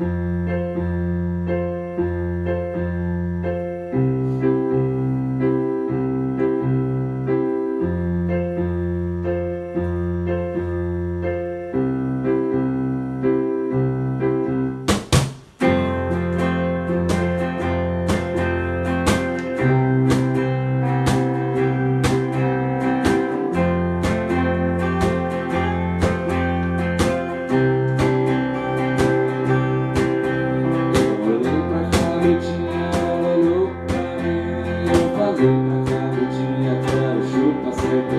Música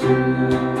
to